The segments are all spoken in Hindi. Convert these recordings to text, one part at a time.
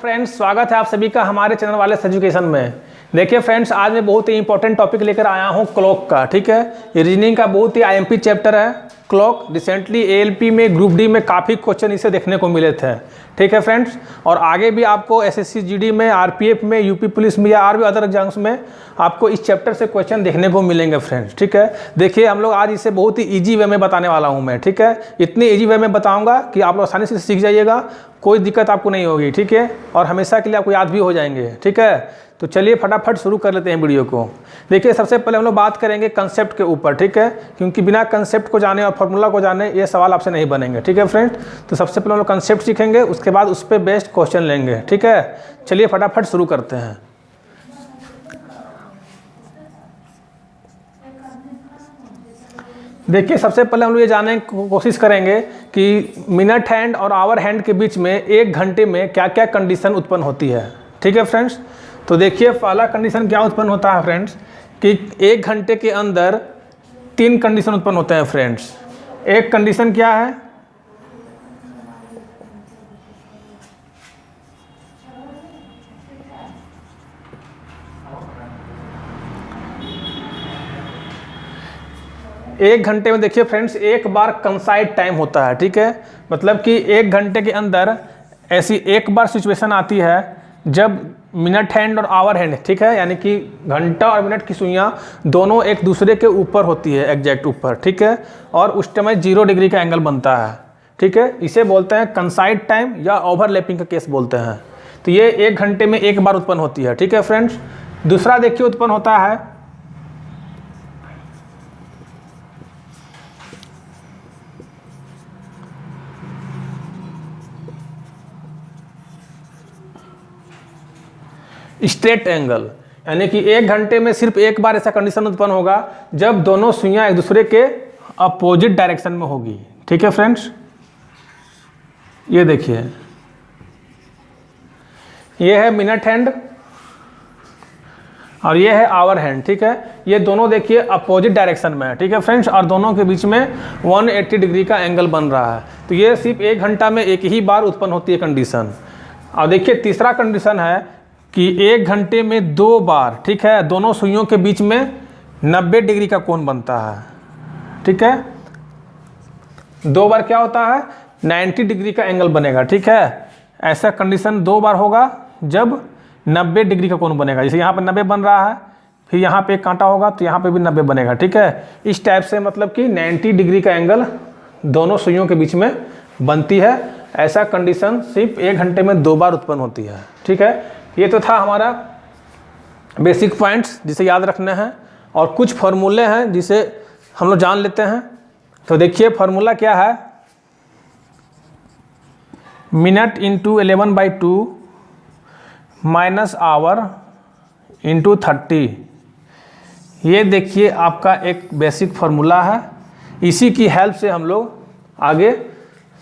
फ्रेंड्स स्वागत है आप सभी का हमारे चैनल वाले एजुकेशन में। देखिए फ्रेंड्स आज मैं बहुत ही इंपॉर्टेंट टॉपिक लेकर आया हूँ क्लॉक का, ठीक है? रीजनिंग का बहुत ही आईएमपी चैप्टर है। क्लॉक रिसेंटली एएलपी में ग्रुप डी में काफ़ी क्वेश्चन इसे देखने को मिले थे, ठीक है फ्रेंड्स और आगे भी आपको एसएससी जीडी में आरपीएफ में यूपी पुलिस में या और भी अदर एग्ज़ाम्स में आपको इस चैप्टर से क्वेश्चन देखने को मिलेंगे फ्रेंड्स ठीक है? देखिए, हम लोग आज इसे बहुत ही ईजी वे में बताने वाला हूँ मैं, ठीक है? इतनी ईजी वे में बताऊँगा कि आप लोग आसानी से सीख जाइएगा, कोई दिक्कत आपको नहीं होगी, ठीक है? और हमेशा के लिए आपको याद भी हो जाएँगे, ठीक है? तो चलिए फटाफट शुरू कर लेते हैं वीडियो को। देखिए, सबसे पहले हम लोग बात करेंगे कंसेप्ट के ऊपर, ठीक है? क्योंकि बिना कंसेप्ट को जाने और फॉर्मूला को जाने, ये सवाल आपसे नहीं बनेंगे, ठीक है फ्रेंड तो सबसे पहले हम लोग कंसेप्ट सीखेंगे, उसके बाद उस पर बेस्ट क्वेश्चन लेंगे, ठीक है? चलिए फटाफट शुरू करते हैं। देखिए, सबसे पहले हम लोग ये जानने की कोशिश करेंगे कि मिनट हैंड और आवर हैंड के बीच में एक घंटे में क्या क्या कंडीशन उत्पन्न होती है, ठीक है फ्रेंड्स तो देखिए, पहला कंडीशन क्या उत्पन्न होता है फ्रेंड्स कि एक घंटे के अंदर तीन कंडीशन उत्पन्न होते हैं फ्रेंड्स एक कंडीशन क्या है? एक घंटे में देखिए फ्रेंड्स एक बार कंसाइड टाइम होता है, ठीक है? मतलब कि एक घंटे के अंदर ऐसी एक बार सिचुएशन आती है, जब मिनट हैंड और आवर हैंड, ठीक है? यानी कि घंटा और मिनट की सुइयाँ दोनों एक दूसरे के ऊपर होती है एग्जैक्ट ऊपर, ठीक है? और उस टाइम ज़ीरो डिग्री का एंगल बनता है, ठीक है? इसे बोलते हैं कंसाइड टाइम या ओवरलैपिंग का केस बोलते हैं। तो ये एक घंटे में एक बार उत्पन्न होती है, ठीक है फ्रेंड्स दूसरा देखिए उत्पन्न होता है स्ट्रेट एंगल, यानी कि एक घंटे में सिर्फ़ एक बार ऐसा कंडीशन उत्पन्न होगा जब दोनों सुइयाँ एक दूसरे के अपोजिट डायरेक्शन में होगी। ठीक है फ्रेंड्स ये देखिए। ये है मिनट हैंड और ये है आवर हैंड ठीक है? ये दोनों देखिए अपोजिट डायरेक्शन में है, ठीक है फ्रेंड्स और दोनों के बीच में 180 डिग्री का एंगल बन रहा है। तो ये सिर्फ़ एक घंटा में एक ही बार उत्पन्न होती है कंडीशन और देखिए तीसरा कंडीशन है कि एक घंटे में दो बार, ठीक है, दोनों सुइयों के बीच में 90 डिग्री का कोण बनता है, ठीक है? दो बार क्या होता है? 90 डिग्री का एंगल बनेगा, ठीक है? ऐसा कंडीशन दो बार होगा जब 90 डिग्री का कोण बनेगा। जैसे यहाँ पर 90 बन रहा है, फिर यहाँ पे एक कांटा होगा तो यहाँ पे भी 90 बनेगा, ठीक है? इस टाइप से मतलब कि 90 डिग्री का एंगल दोनों सुइयों के बीच में बनती है। ऐसा कंडीशन सिर्फ़ एक घंटे में दो बार उत्पन्न होती है, ठीक है? ये तो था हमारा बेसिक पॉइंट्स जिसे याद रखना है और कुछ फार्मूले हैं जिसे हम लोग जान लेते हैं। तो देखिए फार्मूला क्या है? Minute into eleven by two minus hour into thirty ये देखिए, आपका एक बेसिक फार्मूला है। इसी की हेल्प से हम लोग आगे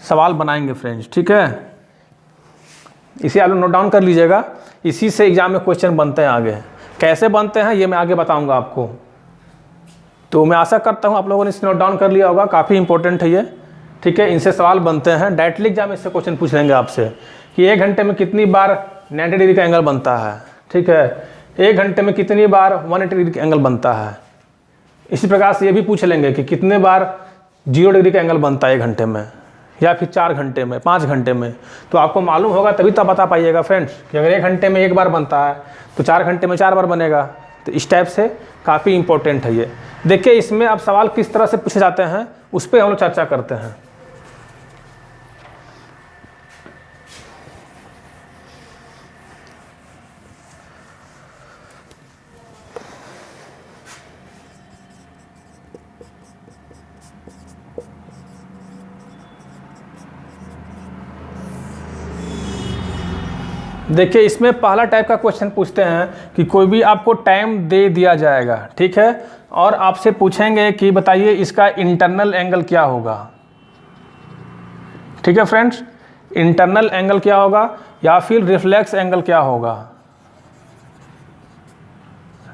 सवाल बनाएँगे फ्रेंड्स ठीक है? इसे आप लोग नोट डाउन कर लीजिएगा। इसी से एग्ज़ाम में क्वेश्चन बनते हैं आगे। कैसे बनते हैं, ये मैं आगे बताऊँगा आपको। तो मैं आशा करता हूँ आप लोगों ने इसे नोट डाउन कर लिया होगा, काफ़ी इंपॉर्टेंट है ये। ठीक है, इनसे सवाल बनते हैं। डायरेक्टली एग्ज़ाम इससे क्वेश्चन पूछ लेंगे आपसे कि एक घंटे में कितनी बार 90 डिग्री का एंगल बनता है। ठीक है, एक घंटे में कितनी बार 180 डिग्री का एंगल बनता है। इसी प्रकार से ये भी पूछ लेंगे कि कितने बार ज़ीरो डिग्री का एंगल बनता है एक घंटे में। या फिर चार घंटे में, पाँच घंटे में। तो आपको मालूम होगा, तभी तो बता पाइएगा फ्रेंड्स कि अगर एक घंटे में एक बार बनता है तो चार घंटे में चार बार बनेगा। तो इस टाइप से काफ़ी इंपॉर्टेंट है ये। देखिए, इसमें अब सवाल किस तरह से पूछे जाते हैं, उस पर हम लोग चर्चा करते हैं। देखिए, इसमें पहला टाइप का क्वेश्चन पूछते हैं कि कोई भी आपको टाइम दे दिया जाएगा, ठीक है? और आपसे पूछेंगे कि बताइए इसका इंटरनल एंगल क्या होगा? ठीक है फ्रेंड्स इंटरनल एंगल क्या होगा या फिर रिफ्लेक्स एंगल क्या होगा?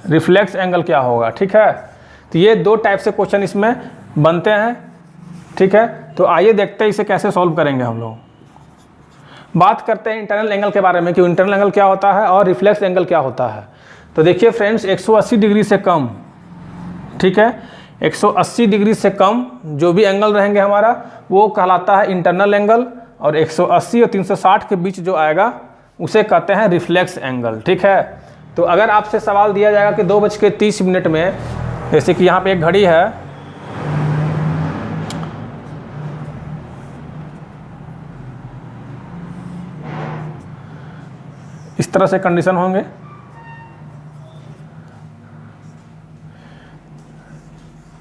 रिफ्लेक्स एंगल क्या होगा, ठीक है? तो ये दो टाइप से क्वेश्चन इसमें बनते हैं, ठीक है? तो आइए देखते हैं इसे कैसे सॉल्व करेंगे हम लोग। बात करते हैं इंटरनल एंगल के बारे में कि इंटरनल एंगल क्या होता है और रिफ्लेक्स एंगल क्या होता है। तो देखिए फ्रेंड्स 180 डिग्री से कम, ठीक है? 180 डिग्री से कम जो भी एंगल रहेंगे हमारा, वो कहलाता है इंटरनल एंगल और 180 और 360 के बीच जो आएगा, उसे कहते हैं रिफ्लेक्स एंगल ठीक है? तो अगर आपसे सवाल दिया जाएगा कि दो बज के तीस मिनट में, जैसे कि यहाँ पे एक घड़ी है इस तरह से कंडीशन होंगे।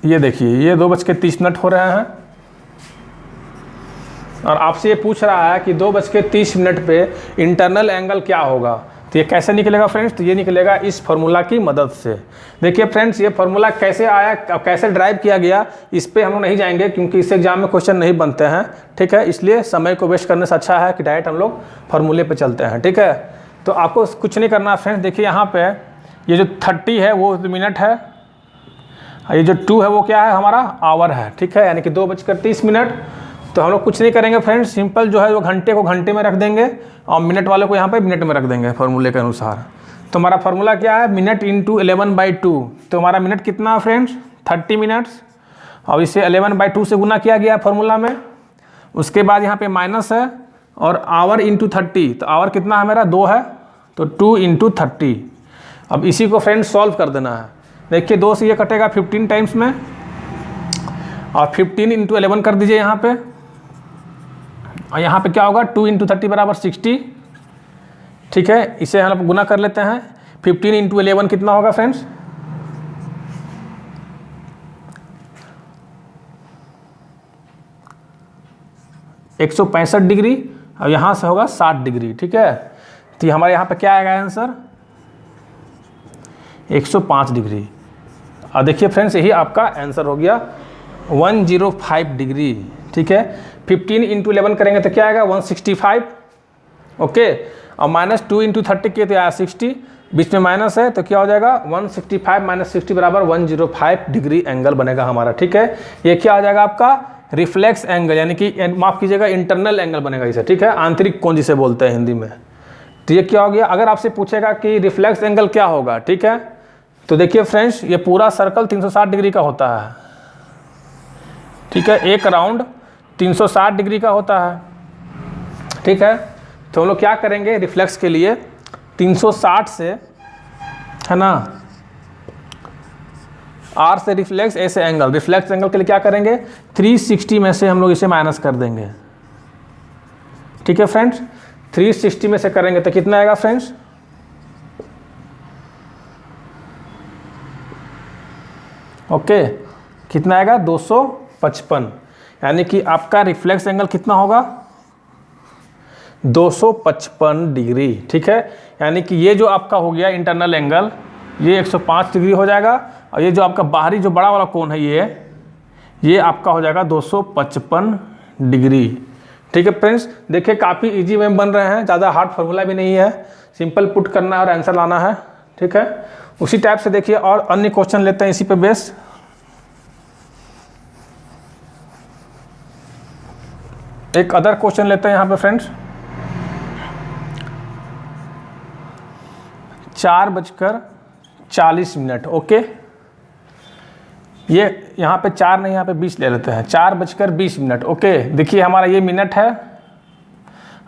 ये देखिए, ये दो बज के तीस मिनट हो रहे हैं। और आपसे ये पूछ रहा है कि दो बज के तीस मिनट पे इंटरनल एंगल क्या होगा? तो ये कैसे निकलेगा फ्रेंड्स तो ये निकलेगा इस फार्मूला की मदद से। देखिए फ्रेंड्स ये फार्मूला कैसे आया, कैसे ड्राइव किया गया, इस पर हम लोग नहीं जाएँगे, क्योंकि इस एग्ज़ाम में क्वेश्चन नहीं बनते हैं। ठीक है? इसलिए समय को वेस्ट करने से अच्छा है कि डायरेक्ट हम लोग फार्मूले पर चलते हैं। ठीक है? तो आपको कुछ नहीं करना फ्रेंड्स देखिए यहाँ पे ये जो थर्टी है, वो मिनट है। ये जो टू है, वो क्या है? हमारा आवर है, ठीक है? यानी कि दो बजकर तीस मिनट तो हम लोग कुछ नहीं करेंगे फ्रेंड्स सिंपल जो है, वो घंटे को घंटे में रख देंगे और मिनट वाले को यहाँ पे मिनट में रख देंगे फॉर्मूले के अनुसार। तो हमारा फार्मूला क्या है? Minute into eleven by two तो हमारा मिनट कितना है फ्रेंड्स थर्टी मिनट्स और इसे एलेवन बाई टू से गुना किया गया फार्मूला में। उसके बाद यहाँ पे माइनस है। और आवर इंटू थर्टी तो आवर कितना है मेरा? दो है तो टू इंटू थर्टी अब इसी को फ्रेंड्स सॉल्व कर देना है। देखिए, दो से ये कटेगा फिफ्टीन टाइम्स में। और फिफ्टीन इंटू एलेवन कर दीजिए यहाँ पे। और यहाँ पे क्या होगा? टू इंटू थर्टी बराबर सिक्सटी ठीक है, इसे हम गुना कर लेते हैं। फिफ्टीन इंटू एलेवन कितना होगा फ्रेंड्स एक सौ पैंसठ डिग्री। और यहाँ से होगा साठ डिग्री, ठीक है? तो हमारे यहाँ पर क्या आएगा आंसर? 105 डिग्री। और देखिए फ्रेंड्स, यही आपका आंसर हो गया 105 डिग्री, ठीक है? 15 इंटू इलेवन करेंगे तो क्या आएगा? 165 ओके? और माइनस टू इंटू थर्टी किए तो आया सिक्सटी, बीच में माइनस है तो क्या हो जाएगा? 165 सिक्सटी फाइव माइनस सिक्सटी बराबर 105 डिग्री एंगल बनेगा हमारा, ठीक है? ये क्या हो जाएगा आपका? रिफ्लेक्स एंगल, यानी कि माफ़ कीजिएगा, इंटरनल एंगल बनेगा इसे, ठीक है? आंतरिक कौन जिसे बोलते हैं हिंदी में? तो ये क्या हो गया? अगर आपसे पूछेगा कि रिफ्लेक्स एंगल क्या होगा, ठीक है? तो देखिए फ्रेंड्स, ये पूरा सर्कल 360 डिग्री का होता है। ठीक है? एक राउंड 360 डिग्री का होता है। ठीक है? तो हम लोग क्या करेंगे? रिफ्लेक्स के लिए 360 से, है ना? आर से रिफ्लेक्स ऐसे एंगल रिफ्लेक्स एंगल के लिए क्या करेंगे? 360 में से हम लोग इसे माइनस कर देंगे। ठीक है फ्रेंड्स 360 में से करेंगे तो कितना आएगा फ्रेंड्स ओके कितना आएगा? 255 यानी कि आपका रिफ्लेक्स एंगल कितना होगा? 255 डिग्री. ठीक है? यानी कि ये जो आपका हो गया इंटरनल एंगल ये 105 डिग्री हो जाएगा। और ये जो आपका बाहरी जो बड़ा वाला कोण है ये ये आपका हो जाएगा 255 डिग्री। ठीक है फ्रेंड्स, देखिए काफ़ी इजी में बन रहे हैं, ज़्यादा हार्ड फार्मूला भी नहीं है सिंपल पुट करना है और आंसर लाना है, ठीक है? उसी टाइप से देखिए और अन्य क्वेश्चन लेते हैं इसी पे बेस एक अदर क्वेश्चन लेते हैं यहाँ पे फ्रेंड्स चार बजकर चालीस मिनट, ओके? ये यहाँ पे चार नहीं, यहाँ पे बीस ले लेते हैं। चार बजकर बीस मिनट, ओके? देखिए, हमारा ये मिनट है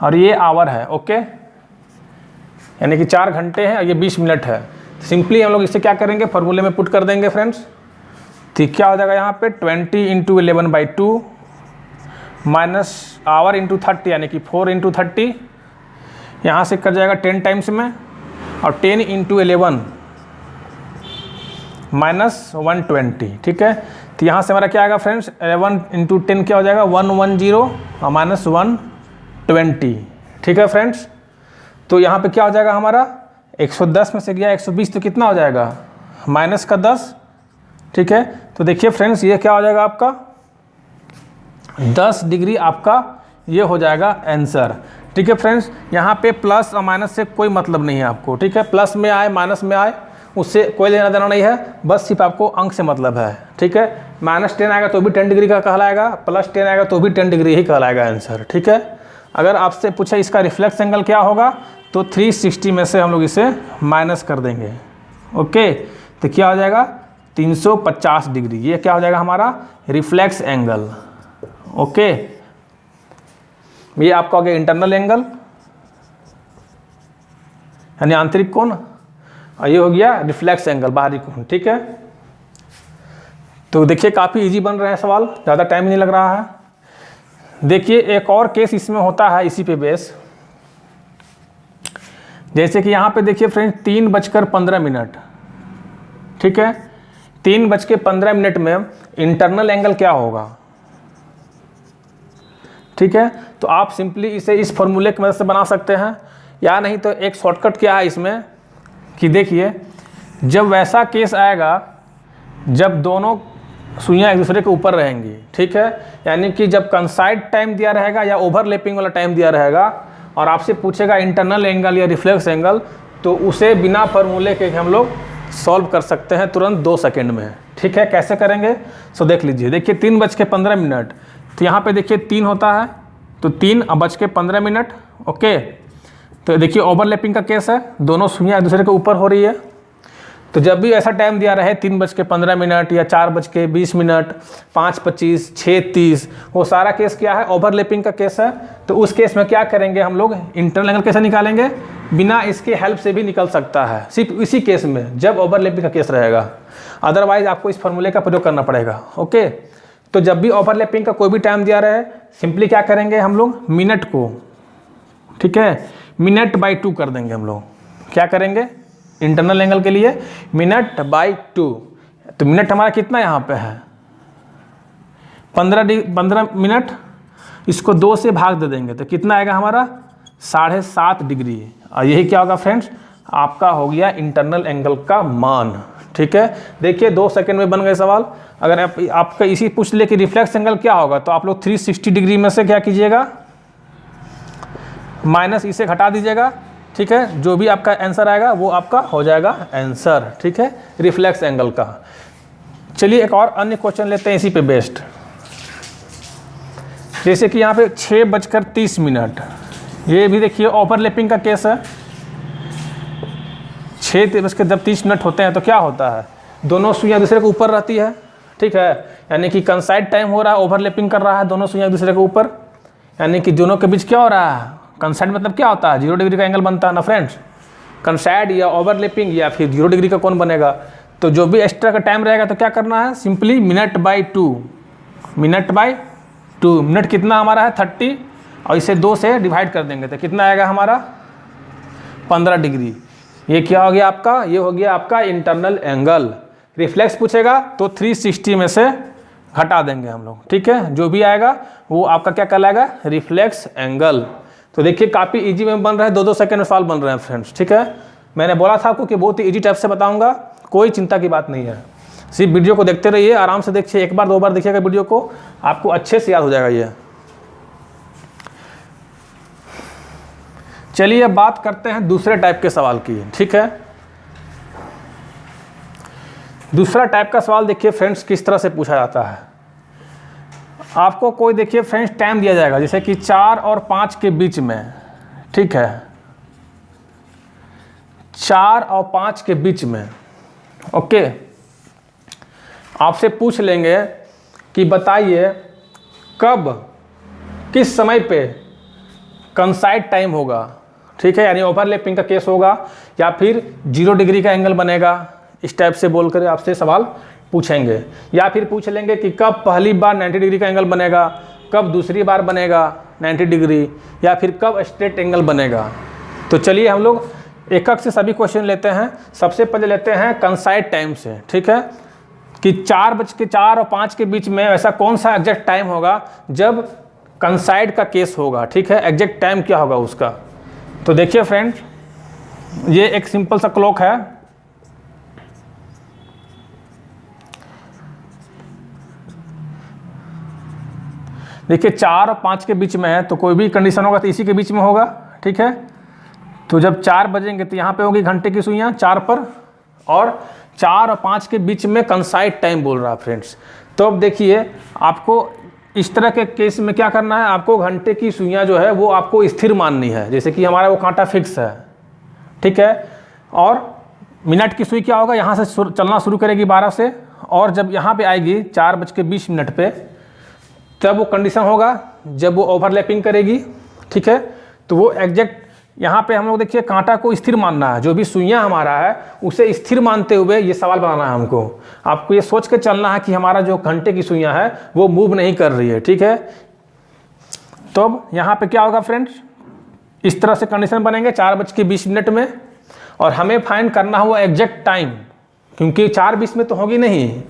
और ये आवर है, ओके? यानी कि चार घंटे हैं और ये बीस मिनट है। सिंपली हम लोग इसे क्या करेंगे? फॉर्मूले में पुट कर देंगे, फ्रेंड्स। तो क्या हो जाएगा यहाँ पे? Twenty into eleven by two minus hour into thirty, यानी कि फोर इंटू थर्टी। यहाँ से कर जाएगा टेन टाइम्स में और ten into eleven minus one twenty ठीक है? तो यहाँ से हमारा क्या आएगा फ्रेंड्स एलेवन इंटू टेन क्या हो जाएगा? वन वन ज़ीरो और माइनस वन ट्वेंटी ठीक है फ्रेंड्स तो यहाँ पे क्या हो जाएगा हमारा? 110 में से गया 120 तो कितना हो जाएगा? माइनस का 10 ठीक है? तो देखिए फ्रेंड्स ये क्या हो जाएगा आपका? 10 डिग्री आपका ये हो जाएगा आंसर ठीक है फ्रेंड्स यहाँ पे प्लस और माइनस से कोई मतलब नहीं है आपको, ठीक है? प्लस में आए माइनस में आए उससे कोई लेना देना नहीं है, बस सिर्फ़ आपको अंक से मतलब है, ठीक है? माइनस टेन आएगा तो भी टेन डिग्री का कहलाएगा प्लस टेन आएगा तो भी टेन डिग्री ही कहलाएगा आंसर ठीक है? अगर आपसे पूछे इसका रिफ्लेक्स एंगल क्या होगा तो 360 में से हम लोग इसे माइनस कर देंगे ओके तो क्या हो जाएगा? 350 डिग्री ये क्या हो जाएगा हमारा? रिफ्लेक्स एंगल ओके ये आपका हो गया इंटरनल एंगल यानी आंतरिक कोण और ये हो गया रिफ्लेक्स एंगल बाहरी कोण, ठीक है? तो देखिए, काफ़ी इजी बन रहे हैं सवाल, ज़्यादा टाइम नहीं लग रहा है। देखिए, एक और केस इसमें होता है, इसी पे बेस जैसे कि यहाँ पे देखिए फ्रेंड्स तीन बजकर पंद्रह मिनट, ठीक है? तीन बज के पंद्रह मिनट में इंटरनल एंगल क्या होगा? ठीक है? तो आप सिंपली इसे इस फॉर्मूले की मदद से बना सकते हैं। या नहीं तो एक शॉर्टकट क्या है इसमें? कि देखिए, जब वैसा केस आएगा, जब दोनों सुइयाँ एक दूसरे के ऊपर रहेंगी, ठीक है? यानी कि जब कंसाइड टाइम दिया रहेगा या ओवरलैपिंग वाला टाइम दिया रहेगा और आपसे पूछेगा इंटरनल एंगल या रिफ्लेक्स एंगल तो उसे बिना फॉर्मूले के हम लोग सॉल्व कर सकते हैं तुरंत दो सेकेंड में। ठीक है? कैसे करेंगे? सो देख लीजिए। देखिए, तीन बज के पंद्रह मिनट। तो यहाँ पे देखिए, तीन होता है तो तीन बज के पंद्रह मिनट, ओके? तो देखिए ओवरलैपिंग का केस है। दोनों सुइयाँ एक दूसरे के ऊपर हो रही है। तो जब भी ऐसा टाइम दिया रहे, तीन बज के पंद्रह मिनट या चार बज के बीस मिनट, पाँच पच्चीस, छः तीस, वो सारा केस क्या है? ओवरलैपिंग का केस है। तो उस केस में क्या करेंगे हम लोग? इंटरनल एंगल कैसे निकालेंगे? बिना इसके हेल्प से भी निकल सकता है। सिर्फ़ इसी केस में, जब ओवरलैपिंग का केस रहेगा। अदरवाइज़ आपको इस फॉर्मूले का प्रयोग करना पड़ेगा। ओके तो जब भी ओवरलैपिंग का कोई भी टाइम दिया रहे सिंपली क्या करेंगे हम लोग? मिनट को, ठीक है? मिनट बाई टू कर देंगे हम लोग। क्या करेंगे? इंटरनल एंगल के लिए मिनट बाई टू। तो मिनट हमारा कितना यहाँ पे है? पंद्रह पंद्रह मिनट, इसको दो से भाग दे देंगे। तो कितना आएगा हमारा? साढ़े सात डिग्री। और यही क्या होगा फ्रेंड्स? आपका हो गया इंटरनल एंगल का मान। ठीक है? देखिए, दो सेकंड में बन गए सवाल। अगर आप, आपका इसी पूछ ले कि रिफ्लेक्स एंगल क्या होगा तो आप लोग 360 डिग्री में से क्या कीजिएगा? माइनस इसे घटा दीजिएगा, ठीक है? जो भी आपका आंसर आएगा, वो आपका हो जाएगा आंसर, ठीक है? रिफ्लेक्स एंगल का। चलिए एक और अन्य क्वेश्चन लेते हैं इसी पे बेस्ड। जैसे कि यहाँ पे छः बजकर तीस मिनट। ये भी देखिए ओवरलैपिंग का केस है। छः बज के जब तीस मिनट होते हैं तो क्या होता है? दोनों सुइयाँ दूसरे के ऊपर रहती है, ठीक है? यानी कि कंसाइड टाइम हो रहा है ओवरलैपिंग कर रहा है, दोनों सुइयाँ दूसरे के ऊपर। यानी कि दोनों के बीच क्या हो रहा है? कंसाइड मतलब क्या होता है? ज़ीरो डिग्री का एंगल बनता है ना फ्रेंड्स कंसाइड या ओवरलैपिंग या फिर ज़ीरो डिग्री का कौन बनेगा? तो जो भी एक्स्ट्रा का टाइम रहेगा तो क्या करना है? Simply minute by two minute by two minute कितना हमारा है? थर्टी और इसे दो से डिवाइड कर देंगे तो कितना आएगा हमारा? पंद्रह डिग्री ये क्या हो गया आपका? ये हो गया आपका इंटरनल एंगल रिफ्लेक्स पूछेगा तो 360 में से घटा देंगे हम लोग, ठीक है? जो भी आएगा, वो आपका क्या कहलाएगा? रिफ्लेक्स एंगल तो देखिए, काफ़ी इजी में बन रहा है दो दो सेकेंड में सवाल बन रहे हैं फ्रेंड्स ठीक है? मैंने बोला था आपको कि बहुत ही ईजी टाइप से बताऊँगा, कोई चिंता की बात नहीं है। सिर्फ़ वीडियो को देखते रहिए, आराम से देखिए, एक बार, दो बार देखिएगा वीडियो को, आपको अच्छे से याद हो जाएगा ये। चलिए, अब बात करते हैं दूसरे टाइप के सवाल की, ठीक है? दूसरा टाइप का सवाल देखिए फ्रेंड्स किस तरह से पूछा जाता है? आपको कोई देखिए फ्रेंड्स टाइम दिया जाएगा, जैसे कि चार और पाँच के बीच में, ठीक है? चार और पाँच के बीच में, ओके? आपसे पूछ लेंगे कि बताइए कब, किस समय पे कंसाइड टाइम होगा, ठीक है? यानी ओवरलैपिंग का केस होगा, या फिर ज़ीरो डिग्री का एंगल बनेगा? इस टाइप से बोल कर आपसे सवाल पूछेंगे, या फिर पूछ लेंगे कि कब पहली बार 90 डिग्री का एंगल बनेगा, कब दूसरी बार बनेगा 90 डिग्री, या फिर कब स्ट्रेट एंगल बनेगा। तो चलिए हम लोग एक से सभी क्वेश्चन लेते हैं। सबसे पहले लेते हैं कंसाइड टाइम से, ठीक है? कि चार बज के चार और पाँच के बीच में ऐसा कौन सा एग्जैक्ट टाइम होगा जब कंसाइड का केस होगा, ठीक है? एग्जैक्ट टाइम क्या होगा उसका? तो देखिए फ्रेंड ये एक सिंपल सा क्लॉक है। देखिए, चार और पाँच के बीच में है तो कोई भी कंडीशन होगा तो इसी के बीच में होगा, ठीक है? तो जब चार बजेंगे तो यहाँ पे होगी घंटे की सुइयाँ चार पर, और चार और पाँच के बीच में कंसाइड टाइम बोल रहा है फ्रेंड्स तो अब देखिए, आपको इस तरह के केस में क्या करना है? आपको घंटे की सुइयाँ जो है, वो आपको स्थिर माननी है, जैसे कि हमारा वो कांटा फिक्स है, ठीक है? और मिनट की सुई क्या होगा? यहाँ से चलना शुरू करेगी बारह से, और जब यहाँ पे आएगी चार बज के बीस मिनट पे तब वो कंडीशन होगा जब वो ओवरलैपिंग करेगी, ठीक है? तो वो एग्जैक्ट यहाँ पे हम लोग देखिए कांटा को स्थिर मानना है, जो भी सुइयाँ हमारा है, उसे स्थिर मानते हुए ये सवाल बनाना है हमको। आपको ये सोच के चलना है कि हमारा जो घंटे की सुइयाँ है, वो मूव नहीं कर रही है, ठीक है? तो अब यहाँ पे क्या होगा फ्रेंड्स इस तरह से कंडीशन बनेंगे चार बज के बीस मिनट में, और हमें फाइंड करना हुआ एग्जैक्ट टाइम क्योंकि चार बीस में तो होगी नहीं।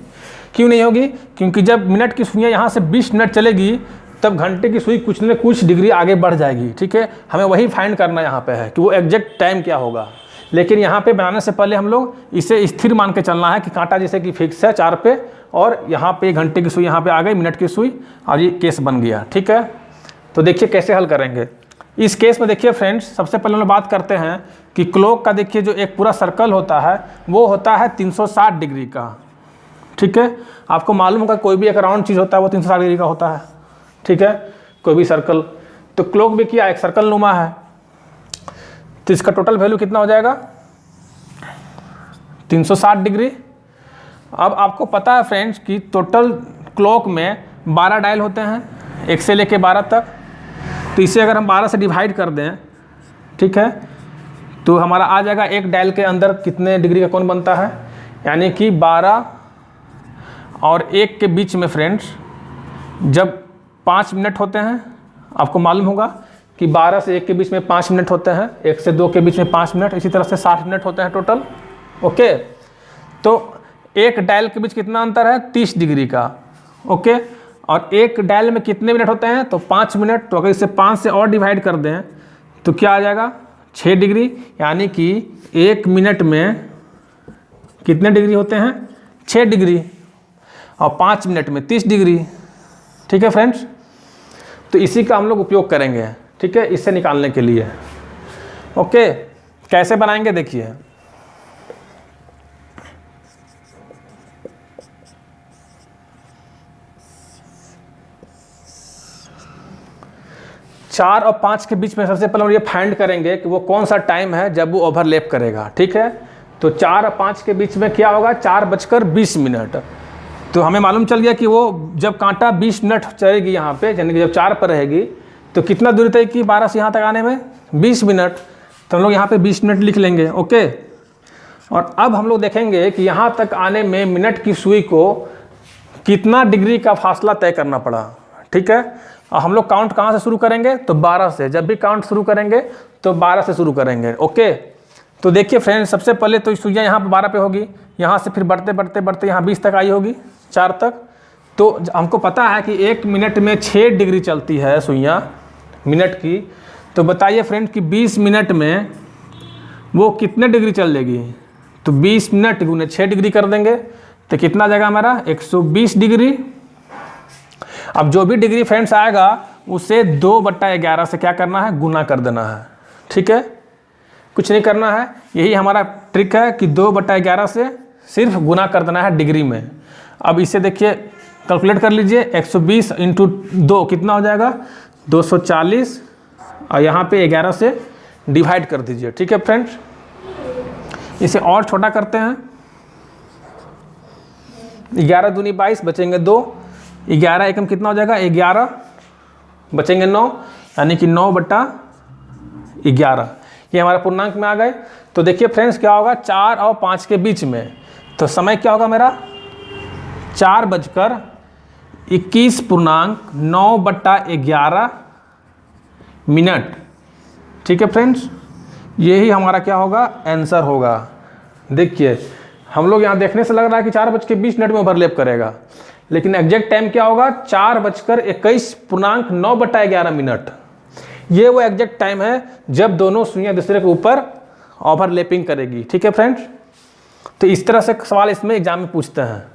क्यों नहीं होगी? क्योंकि जब मिनट की सुइयाँ यहाँ से बीस मिनट चलेगी, तब घंटे की सुई कुछ न कुछ डिग्री आगे बढ़ जाएगी, ठीक है? हमें वही फाइंड करना यहाँ पे है कि वो एग्जैक्ट टाइम क्या होगा। लेकिन यहाँ पे बनाने से पहले हम लोग इसे स्थिर मान के चलना है कि कांटा जैसे कि फिक्स है चार पे, और यहाँ पे घंटे की सुई यहाँ पे आ गई, मिनट की सुई, और ये केस बन गया, ठीक है? तो देखिए कैसे हल करेंगे। इस केस में देखिए फ्रेंड्स सबसे पहले हम लोग बात करते हैं कि क्लॉक का देखिए जो एक पूरा सर्कल होता है, वो होता है 360 डिग्री का। ठीक है? आपको मालूम होगा कोई भी एक राउंड चीज़ होता है, वो 360 डिग्री का होता है। ठीक है? कोई भी सर्कल तो क्लॉक भी किया, एक सर्कल नुमा है। तो इसका टोटल वैल्यू कितना हो जाएगा? 360 डिग्री। अब आपको पता है फ्रेंड्स कि टोटल क्लॉक में 12 डायल होते हैं, एक से लेके 12 तक। तो इसे अगर हम 12 से डिवाइड कर दें, ठीक है? तो हमारा आ जाएगा एक डायल के अंदर कितने डिग्री का कौन बनता है? यानी कि 12 और एक के बीच में फ्रेंड्स जब पाँच मिनट होते हैं, आपको मालूम होगा कि 12 से एक के बीच में पाँच मिनट होते हैं, एक से दो के बीच में पाँच मिनट इसी तरह से साठ मिनट होते हैं टोटल ओके तो एक डायल के बीच कितना अंतर है? तीस डिग्री का ओके और एक डायल में कितने मिनट होते हैं? तो पाँच मिनट तो अगर इसे पाँच से और डिवाइड कर दें तो क्या आ जाएगा? छः डिग्री यानी कि एक मिनट में कितने डिग्री होते हैं? छः डिग्री और पाँच मिनट में तीस डिग्री। ठीक है फ्रेंड्स? तो इसी का हम लोग उपयोग करेंगे, ठीक है? इससे निकालने के लिए। ओके? कैसे बनाएँगे देखिए। चार और पाँच के बीच में सबसे पहले हम ये फाइंड करेंगे कि वो कौन सा टाइम है जब वो ओवरलेप करेगा, ठीक है? तो चार और पाँच के बीच में क्या होगा? चार बजकर बीस मिनट। तो हमें मालूम चल गया कि वो जब कांटा 20 मिनट चलेगी यहाँ पे, यानी कि जब चार पर रहेगी तो कितना दूरी तय की? बारह से यहाँ तक आने में? 20 मिनट। तो हम लोग यहाँ पे 20 मिनट लिख लेंगे, ओके? और अब हम लोग देखेंगे कि यहाँ तक आने में मिनट की सुई को कितना डिग्री का फासला तय करना पड़ा, ठीक है? और हम लोग काउंट कहाँ से शुरू करेंगे? तो बारह से। जब भी काउंट शुरू करेंगे तो बारह से शुरू करेंगे, ओके? तो देखिए फ्रेंड सबसे पहले तो सुइयाँ यहाँ पर बारह पे होगी, यहाँ से फिर बढ़ते बढ़ते बढ़ते यहाँ बीस तक आई होगी। चार तक। तो हमको पता है कि एक मिनट में छः डिग्री चलती है सुइयाँ, मिनट की। तो बताइए फ्रेंड कि 20 मिनट में वो कितने डिग्री चल देगी तो 20 मिनट गुने छः डिग्री कर देंगे। तो कितना जाएगा हमारा? 120 डिग्री। अब जो भी डिग्री फ्रेंड्स आएगा, उसे दो बट्टा ग्यारह से क्या करना है? गुना कर देना है। ठीक है? कुछ नहीं करना है। यही हमारा ट्रिक है कि दो बट्टा ग्यारह से सिर्फ़ गुना कर देना है डिग्री में। अब इसे देखिए कैलकुलेट कर लीजिए 120 सौ बीस इंटू दो कितना हो जाएगा? 240 और यहाँ पे 11 से डिवाइड कर दीजिए, ठीक है फ्रेंड्स इसे और छोटा करते हैं। ग्यारह दूनी बाईस बचेंगे दो। ग्यारह एकम कितना हो जाएगा? ग्यारह बचेंगे नौ, यानी कि नौ बट्टा ग्यारह। ये हमारे पूर्णांक में आ गए। तो देखिए फ्रेंड्स क्या होगा? चार और पाँच के बीच में। तो समय क्या होगा मेरा? चार बजकर इक्कीस पूर्णांक नौ बट्टा ग्यारह मिनट। ठीक है फ्रेंड्स? यही हमारा क्या होगा? आंसर होगा। देखिए, हम लोग यहाँ देखने से लग रहा है कि चार बज के बीस मिनट में ओवरलेप करेगा। लेकिन एग्जैक्ट टाइम क्या होगा? चार बजकर इक्कीस पूर्णांक नौ बट्टा ग्यारह मिनट। ये वो एग्जैक्ट टाइम है जब दोनों सुइयाँ दूसरे के ऊपर ओवरलेपिंग करेगी। ठीक है फ्रेंड्स? तो इस तरह से सवाल इसमें एग्ज़ाम में पूछते हैं।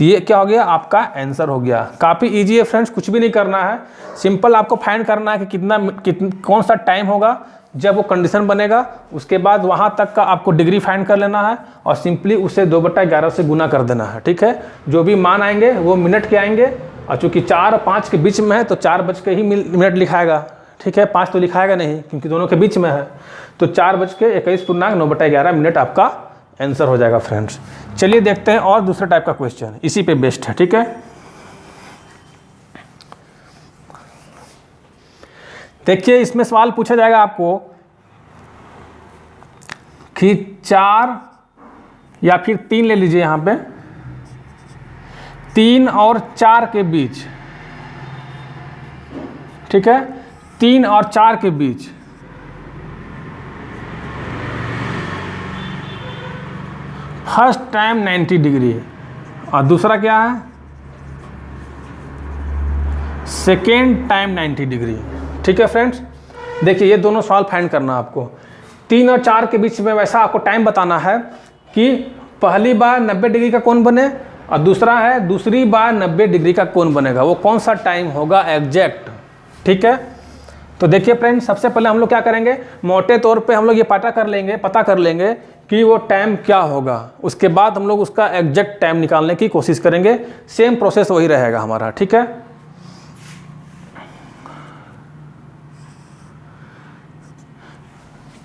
तो ये क्या हो गया? आपका आंसर हो गया। काफ़ी इजी है फ्रेंड्स कुछ भी नहीं करना है। सिंपल आपको फाइंड करना है कि कितना कितन, कौन सा टाइम होगा जब वो कंडीशन बनेगा उसके बाद वहाँ तक का आपको डिग्री फाइंड कर लेना है और सिंपली उसे दो बट्टा ग्यारह से गुना कर देना है ठीक है? जो भी मान आएँगे वो मिनट के आएँगे और चूँकि चार और पाँच के बीच में है तो चार बज के ही मिनट लिखाएगा ठीक है? पाँच तो लिखाएगा नहीं क्योंकि दोनों के बीच में है। तो चार बज के इक्कीस पूर्णांक नौ बटा ग्यारह मिनट आपका आंसर हो जाएगा फ्रेंड्स चलिए देखते हैं और दूसरे टाइप का क्वेश्चन इसी पे बेस्ट है, ठीक है? देखिए, इसमें सवाल पूछा जाएगा आपको कि चार या फिर तीन ले लीजिए यहाँ पे। तीन और चार के बीच, ठीक है? तीन और चार के बीच। फ़र्स्ट टाइम 90 डिग्री और दूसरा क्या है? सेकेंड टाइम 90 डिग्री ठीक है फ्रेंड्स? देखिए, ये दोनों सवाल फाइंड करना आपको। तीन और चार के बीच में वैसा आपको टाइम बताना है कि पहली बार 90 डिग्री का कौन बने और दूसरा है, दूसरी बार 90 डिग्री का कौन बनेगा? वो कौन सा टाइम होगा एग्जैक्ट? ठीक है? तो देखिए फ्रेंड सबसे पहले हम लोग क्या करेंगे? मोटे तौर पे हम लोग ये पता कर लेंगे, पता कर लेंगे कि वो टाइम क्या होगा। उसके बाद हम लोग उसका एग्जैक्ट टाइम निकालने की कोशिश करेंगे। सेम प्रोसेस वही रहेगा हमारा, ठीक है?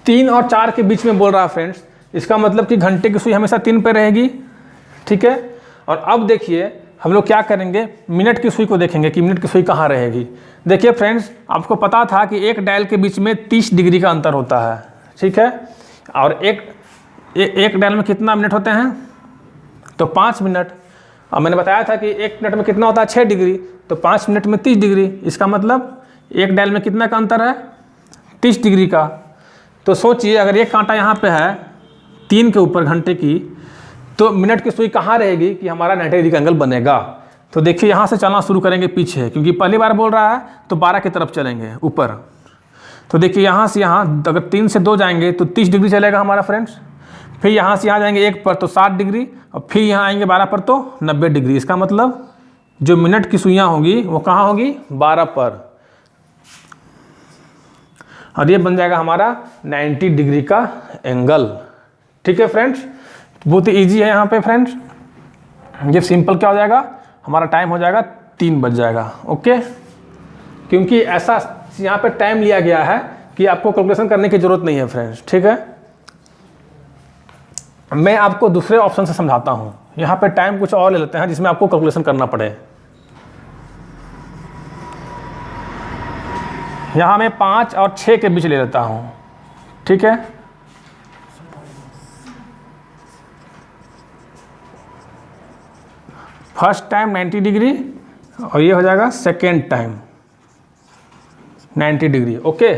तीन और चार के बीच में बोल रहा है फ्रेंड्स इसका मतलब कि घंटे की सुई हमेशा तीन पे रहेगी, ठीक है? और अब देखिए हम लोग क्या करेंगे? मिनट की सुई को देखेंगे कि मिनट की सुई कहाँ रहेगी। देखिए फ्रेंड्स आपको पता था कि एक डायल के बीच में 30 डिग्री का अंतर होता है ठीक है? और एक ए, एक डायल में कितना मिनट होते हैं? तो पाँच मिनट। और मैंने बताया था कि एक मिनट में कितना होता है? छः डिग्री। तो पाँच मिनट में तीस डिग्री। इसका मतलब एक डायल में कितना का अंतर है? तीस डिग्री का। तो सोचिए अगर एक कांटा यहाँ पे है तीन के ऊपर घंटे की तो मिनट की सुई कहाँ रहेगी कि हमारा नाइन्टी डिग्री का एंगल बनेगा? तो देखिए, यहाँ से चलना शुरू करेंगे पीछे, क्योंकि पहली बार बोल रहा है तो बारह की तरफ़ चलेंगे, ऊपर। तो देखिए, यहाँ से यहाँ, अगर तीन से दो जाएँगे तो तीस डिग्री चलेगा हमारा फ्रेंड्स। फिर यहाँ से यहाँ जाएँगे एक पर तो साठ डिग्री, और फिर यहाँ आएँगे बारह पर तो नब्बे डिग्री। इसका मतलब जो मिनट की सुइयाँ होंगी, वो कहाँ होगी? बारह पर। और ये बन जाएगा हमारा 90 डिग्री का एंगल। ठीक है फ्रेंड्स? बहुत ही ईजी है यहाँ पे फ्रेंड्स ये सिंपल क्या हो जाएगा? हमारा टाइम हो जाएगा तीन बज जाएगा ओके क्योंकि ऐसा यहाँ पे टाइम लिया गया है कि आपको कैलकुलेशन करने की ज़रूरत नहीं है फ्रेंड्स ठीक है? मैं आपको दूसरे ऑप्शन से समझाता हूँ। यहाँ पे टाइम कुछ और ले लेते हैं जिसमें आपको कैलकुलेशन करना पड़े। यहाँ मैं पाँच और छः के बीच ले लेता हूँ। ठीक है? फ़र्स्ट टाइम 90 डिग्री और ये हो जाएगा second time 90 degree okay?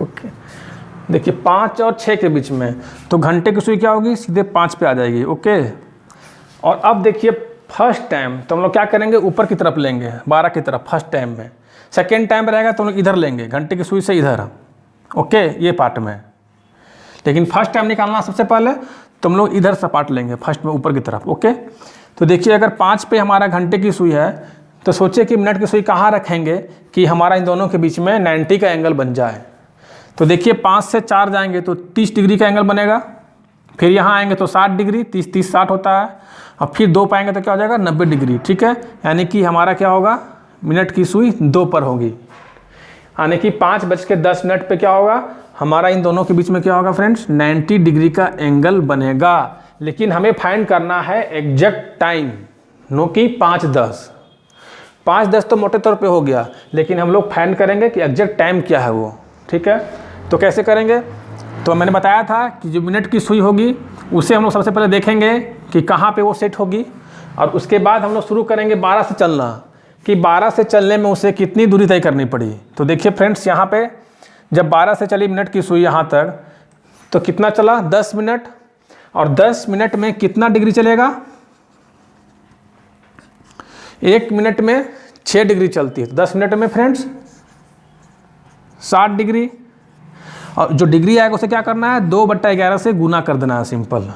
Okay देखिए, पाँच और छः के बीच में तो घंटे की सुई क्या होगी? सीधे पाँच पे आ जाएगी ओके और अब देखिए, फ़र्स्ट टाइम तो हम लोग क्या करेंगे? ऊपर की तरफ़ लेंगे, बारह की तरफ़, फ़र्स्ट टाइम में। सेकेंड टाइम रहेगा तो हम लोग इधर लेंगे, घंटे की सुई से इधर ओके ये पार्ट में। लेकिन फ़र्स्ट टाइम निकालना सबसे पहले तो हम लोग इधर से पार्ट लेंगे, फ़र्स्ट में ऊपर की तरफ़ ओके तो देखिए, अगर पाँच पे हमारा घंटे की सुई है तो सोचिए कि मिनट की सुई कहाँ रखेंगे कि हमारा इन दोनों के बीच में 90 का एंगल बन जाए। तो देखिए पाँच से चार जाएँगे तो तीस डिग्री का एंगल बनेगा। फिर यहाँ आएँगे तो साठ डिग्री, तीस तीस, साठ होता है। और फिर दो पाएँगे तो क्या हो जाएगा? नब्बे डिग्री, ठीक है? यानी कि हमारा क्या होगा? मिनट की सुई दो पर होगी। यानी कि पाँच बज के दस मिनट पर क्या होगा? हमारा इन दोनों के बीच में क्या होगा फ्रेंड्स? 90 डिग्री का एंगल बनेगा। लेकिन हमें फाइंड करना है एग्जैक्ट टाइम, नो कि पाँच दस। पाँच दस तो मोटे तौर पे हो गया, लेकिन हम लोग फाइंड करेंगे कि एग्जैक्ट टाइम क्या है वो। ठीक है? तो कैसे करेंगे? तो मैंने बताया था कि जो मिनट की सुई होगी, उसे हम लोग सबसे पहले देखेंगे कि कहाँ पे वो सेट होगी। और उसके बाद हम लोग शुरू करेंगे बारह से चलना। कि बारह से चलने में उसे कितनी दूरी तय करनी पड़ी? तो देखिए फ्रेंड्स यहाँ पे जब बारह से चली मिनट की सुई यहाँ तक तो कितना चला? दस मिनट। और दस मिनट में कितना डिग्री चलेगा? एक मिनट में छः डिग्री चलती है। तो दस मिनट में फ्रेंड्स साठ डिग्री। और जो डिग्री आएगा, उसे क्या करना है? दो बट्टा ग्यारह से गुना कर देना है, सिंपल।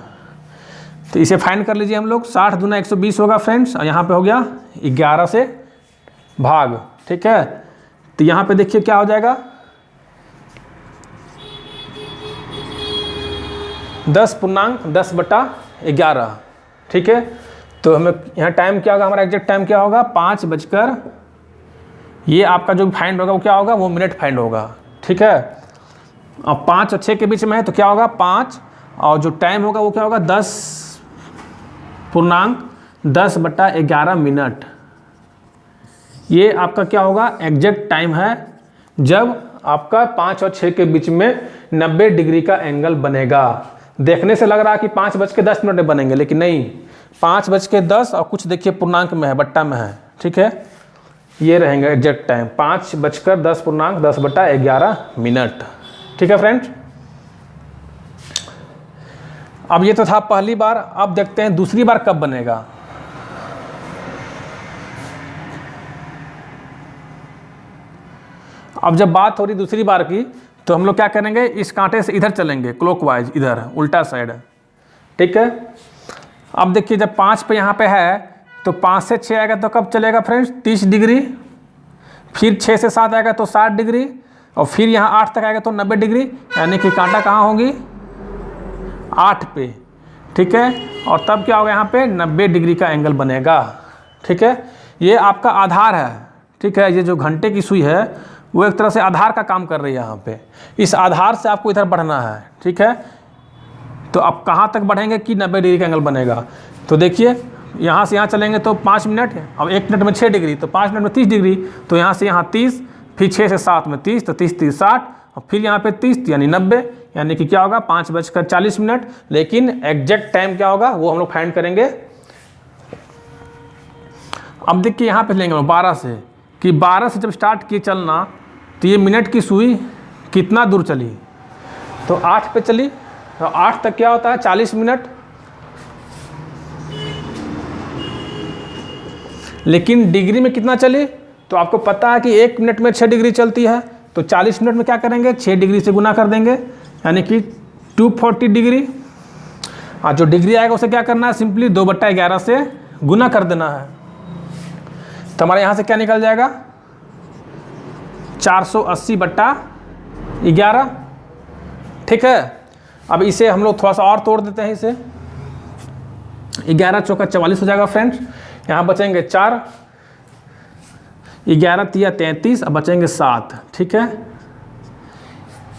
तो इसे फाइंड कर लीजिए हम लोग। साठ दुना एक सौ बीस होगा, फ्रेंड्स। और यहाँ पे हो गया ग्यारह से भाग, ठीक है? तो यहाँ पे देखिए क्या हो जाएगा। दस पूर्णांक, दस बटा ग्यारह, ठीक है? तो हमें यहाँ टाइम क्या होगा? हमारा एग्जैक्ट टाइम क्या होगा? पाँच बजकर ये आपका जो फाइंड होगा, वो क्या होगा? वो मिनट फाइंड होगा। ठीक है? और पाँच और छः के बीच में है तो क्या होगा? पाँच। और जो टाइम होगा, वो क्या होगा? दस। पूर्णांक दस बट्टा ग्यारह मिनट ये आपका क्या होगा? एग्जैक्ट टाइम है, जब आपका पाँच और छः के बीच में नब्बे डिग्री का एंगल बनेगा। देखने से लग रहा है कि पाँच बज के दस मिनट बनेंगे, लेकिन नहीं। पाँच बज के दस और कुछ देखिए पूर्णांक में है, बट्टा में है। ठीक है? ये रहेंगे एग्जैक्ट टाइम, पाँच बजकर दस पूर्णांक, दस बटा ग्यारह मिनट। ठीक है फ्रेंड अब ये तो था पहली बार, अब देखते हैं दूसरी बार कब बनेगा। अब जब बात हो रही दूसरी बार की तो हम लोग क्या करेंगे? इस कांटे से इधर चलेंगे क्लॉकवाइज इधर, उल्टा साइड ठीक है? अब देखिए, जब पाँच पे यहाँ पे है तो पाँच से छः आएगा तो कब चलेगा फ्रेंड्स? तीस डिग्री। फिर छः से सात आएगा तो साठ डिग्री। और फिर यहाँ आठ तक आएगा तो नब्बे डिग्री। यानी कि कांटा कहाँ होगी? आठ पे। ठीक है? और तब क्या होगा यहाँ पे? नब्बे डिग्री का एंगल बनेगा। ठीक है? ये आपका आधार है। ठीक है? ये जो घंटे की सुई है, वो एक तरह से आधार का काम कर रही है यहाँ पे। इस आधार से आपको इधर बढ़ना है। ठीक है? तो आप कहाँ तक बढ़ेंगे कि नब्बे डिग्री का एंगल बनेगा? तो देखिए यहाँ से यहाँ चलेंगे तो पाँच मिनट अब एक मिनट में छः डिग्री तो पाँच मिनट में तीस डिग्री तो यहाँ से यहाँ तीस, फिर छः से सात में तीस तो तीस तीस, साठ, और फिर यहाँ पे तीस यानी नब्बे, यानी कि क्या होगा, पाँच बजकर चालीस मिनट। लेकिन एग्जैक्ट टाइम क्या होगा, वो हम लोग फाइंड करेंगे। अब देखिए यहाँ पे लेंगे हम बारह से, कि बारह से जब स्टार्ट किए चलना तो ये मिनट की सुई कितना दूर चली? तो आठ पे चली तो आठ तक क्या होता है, चालीस मिनट। लेकिन डिग्री में कितना चली? तो आपको पता है कि एक मिनट में छः डिग्री चलती है। तो चालीस मिनट में क्या करेंगे? छः डिग्री से गुना कर देंगे। यानी कि टू फोर्टी डिग्री। और जो डिग्री आएगा उसे क्या करना है? सिंपली दो बट्टा ग्यारह से गुना कर देना है। तो हमारे यहाँ से क्या निकल जाएगा? 480 बट्टा ग्यारह। ठीक है? अब इसे हम लोग थोड़ा सा और तोड़ देते हैं इसे। ग्यारह चौका चवालीस हो जाएगा, फ्रेंड्स। यहाँ बचेंगे चार, ग्यारह तिया तैंतीस, अब बचेंगे सात, ठीक है?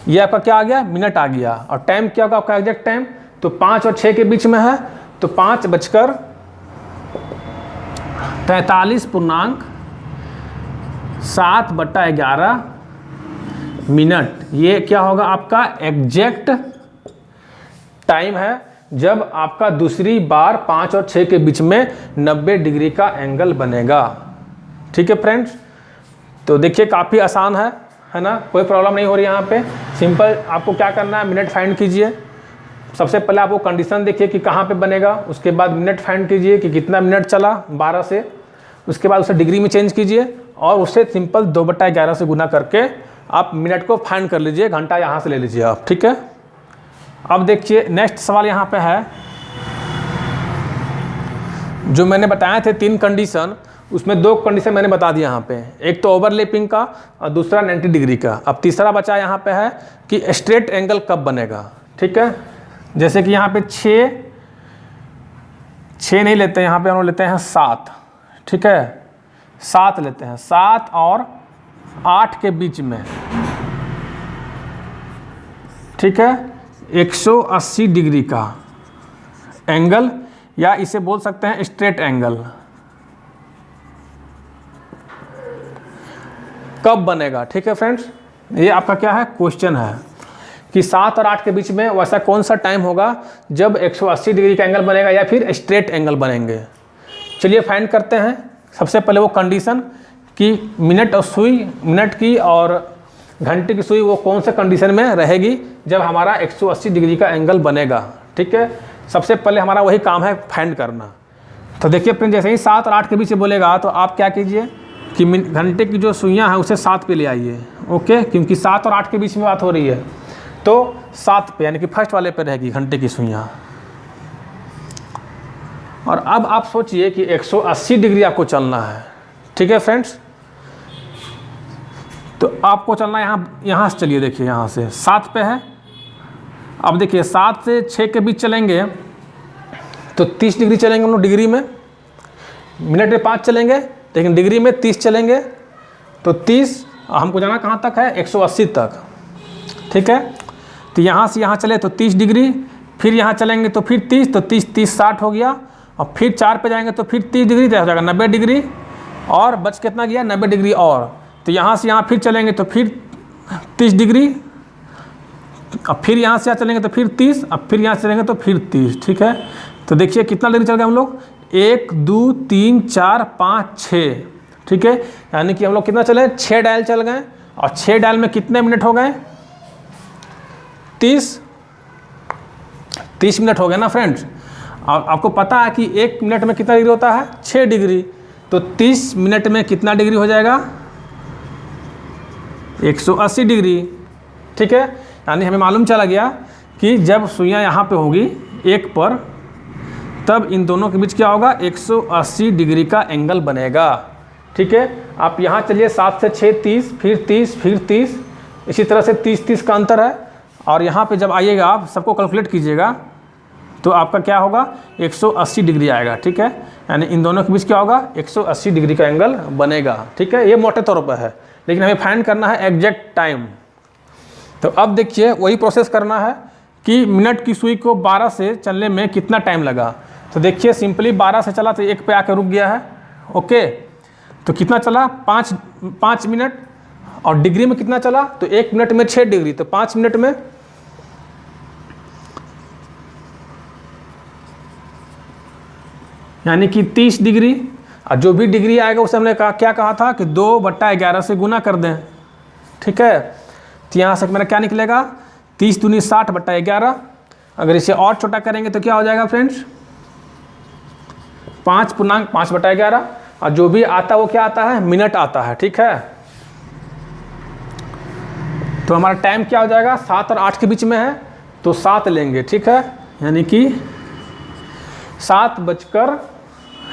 ये आपका क्या आ गया? मिनट आ गया। और टाइम क्या होगा? आपका एग्जैक्ट टाइम तो पाँच और छः के बीच में है तो पाँच बजकर तैतालीस पूर्णांक, सात बट्टा ग्यारह, मिनट। ये क्या होगा आपका? एग्जैक्ट टाइम है। जब आपका दूसरी बार पाँच और छः के बीच में नब्बे डिग्री का एंगल बनेगा। ठीक है फ्रेंड्स तो देखिए, काफ़ी आसान है है ना? कोई प्रॉब्लम नहीं हो रही यहाँ पे। सिंपल आपको क्या करना है? मिनट फाइंड कीजिए। सबसे पहले आपको कंडीशन देखिए कि कहाँ पे बनेगा। उसके बाद मिनट फाइंड कीजिए कि कितना मिनट चला 12 से। उसके बाद उसे डिग्री में चेंज कीजिए और उसे सिंपल दो बट्टा ग्यारह से गुना करके आप मिनट को फाइंड कर लीजिए। घंटा यहाँ से ले लीजिए आप। ठीक है? अब देखिए नेक्स्ट सवाल यहाँ पे है। जो मैंने बताए थे तीन कंडीशन उसमें दो कंडीशन मैंने बता दिया यहाँ पे। एक तो ओवरलेपिंग का, और दूसरा 90 डिग्री का। अब तीसरा बचा यहाँ पे है कि स्ट्रेट एंगल कब बनेगा, ठीक है? जैसे कि यहाँ पे छः छः नहीं लेते, यहाँ पे हम लेते हैं सात, ठीक है? सात लेते हैं। सात और आठ के बीच में, ठीक है? 180 डिग्री का एंगल, या इसे बोल सकते हैं स्ट्रेट एंगल। कब बनेगा? ठीक है फ्रेंड्स, ये आपका क्या है? क्वेश्चन है कि सात और आठ के बीच में वैसा कौन सा टाइम होगा जब 180 डिग्री का एंगल बनेगा या फिर स्ट्रेट एंगल बनेंगे? चलिए फाइंड करते हैं। सबसे पहले वो कंडीशन कि मिनट और सुई, मिनट की और घंटे की सुई वो कौन से कंडीशन में रहेगी जब हमारा 180 डिग्री का एंगल बनेगा? ठीक है? सबसे पहले हमारा वही काम है फाइंड करना। तो देखिए फ्रेंड जैसे ही सात और आठ के बीच बोलेगा तो आप क्या कीजिए कि घंटे की जो सुइयाँ हैं, उसे सात पे ले आइए। ओके? क्योंकि सात और आठ के बीच में बात हो रही है। तो सात पे, यानी कि फ़र्स्ट वाले पे रहेगी घंटे की सुइयाँ। और अब आप सोचिए कि 180 डिग्री आपको चलना है। ठीक है फ्रेंड्स? तो आपको चलना यहाँ यहाँ से चलिए, देखिए यहाँ से। सात पे है। अब देखिए, सात से छः के बीच चलेंगे। तो तीस डिग्री चलेंगे हम लोग डिग्री में। मिनट में पाँच चलेंगे, लेकिन डिग्री में तीस चलेंगे। तो तीस, हमको जाना कहाँ तक है? 180 तक। ठीक है? तो यहाँ से यहाँ चले तो 30 डिग्री, फिर यहाँ चलेंगे तो फिर 30 तो 30 30 साठ हो गया। और फिर चार पे जाएँगे तो फिर 30 डिग्री तो हो जाएगा नब्बे डिग्री। और बच कितना गया? नब्बे डिग्री और। तो यहाँ से यहाँ फिर चलेंगे तो फिर 30 डिग्री। अब फिर यहाँ से यहाँ चलेंगे तो फिर 30 अब फिर यहाँ से चलेंगे तो फिर 30 ठीक है? तो देखिए कितना डिग्री चल गए हम लोग? एक दो तीन चार पाँच छः ठीक है? यानी कि हम लोग कितना चले? छः डायल चल गए। और छः डायल में कितने मिनट हो गए? तीस। तीस मिनट हो गए ना फ्रेंड्स? आप, आपको पता है कि एक मिनट में कितना डिग्री होता है? छः डिग्री। तो तीस मिनट में कितना डिग्री हो जाएगा? 180 डिग्री। ठीक है? यानी हमें मालूम चला गया कि जब सुइयाँ यहाँ पे होगी एक पर, तब इन दोनों के बीच क्या होगा? 180 डिग्री का एंगल बनेगा। ठीक है? आप यहाँ चलिए, सात से छः तीस, फिर तीस फिर तीस। इसी तरह से तीस तीस का अंतर है। और यहाँ पे जब आइएगा आप, सबको कैलकुलेट कीजिएगा तो आपका क्या होगा? 180 डिग्री आएगा। ठीक है? यानी इन दोनों के बीच क्या होगा? 180 डिग्री का एंगल बनेगा। ठीक है? ये मोटे तौर पर है। लेकिन हमें फाइंड करना है एग्जैक्ट टाइम तो अब देखिए, वही प्रोसेस करना है कि मिनट की सुई को 12 से चलने में कितना टाइम लगा। तो देखिए सिंपली 12 से चला तो एक पे आकर रुक गया है। ओके तो कितना चला? पाँच पाँच मिनट और डिग्री में कितना चला? तो एक मिनट में छः डिग्री तो पाँच मिनट में यानी कि तीस डिग्री और जो भी डिग्री आएगा, उसे हमने कहा, क्या कहा था कि दो बट्टा ग्यारह से गुना कर दें। ठीक है? तो यहाँ से मेरा क्या निकलेगा? तीस दूनी साठ बट्टा ग्यारह। अगर इसे और छोटा करेंगे तो क्या हो जाएगा, फ्रेंड्स? पाँच पूर्णांक पाँच बटा ग्यारह। और जो भी आता है, वो क्या आता है? मिनट आता है। ठीक है? तो हमारा टाइम क्या हो जाएगा? सात और आठ के बीच में है तो सात लेंगे। ठीक है? यानी कि सात बजकर,